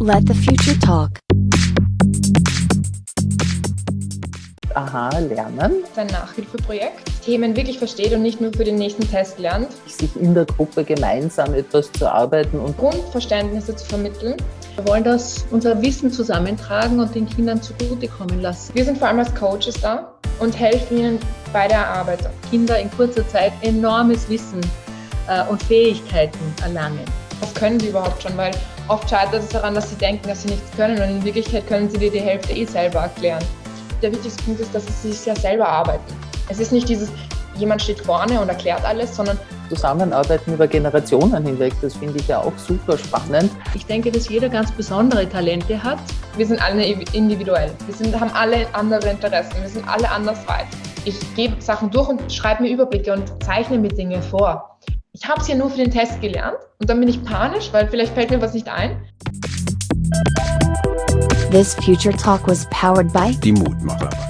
Let the future talk. Aha, lernen. Sein Nachhilfeprojekt. Themen wirklich versteht und nicht nur für den nächsten Test lernt. Sich in der Gruppe gemeinsam etwas zu arbeiten und Grundverständnisse zu vermitteln. Wir wollen das unser Wissen zusammentragen und den Kindern zugutekommen lassen. Wir sind vor allem als Coaches da und helfen ihnen bei der Erarbeitung. Kinder in kurzer Zeit enormes Wissen äh, und Fähigkeiten erlangen. Was können sie überhaupt schon? Weil oft scheitert es daran, dass sie denken, dass sie nichts können und in Wirklichkeit können sie dir die Hälfte eh selber erklären. Der wichtigste Punkt ist, dass sie sich ja selber arbeiten. Es ist nicht dieses, jemand steht vorne und erklärt alles, sondern Zusammenarbeiten über Generationen hinweg. Das finde ich ja auch super spannend. Ich denke, dass jeder ganz besondere Talente hat. wir sind alle individuell. Wir sind, haben alle andere Interessen. Wir sind alle anders weit. Ich gebe Sachen durch und schreibe mir Überblicke und zeichne mir Dinge vor. Ich habe es ja nur für den Test gelernt und dann bin ich panisch, weil vielleicht fällt mir was nicht ein. This future talk was powered by Die Mutmacher.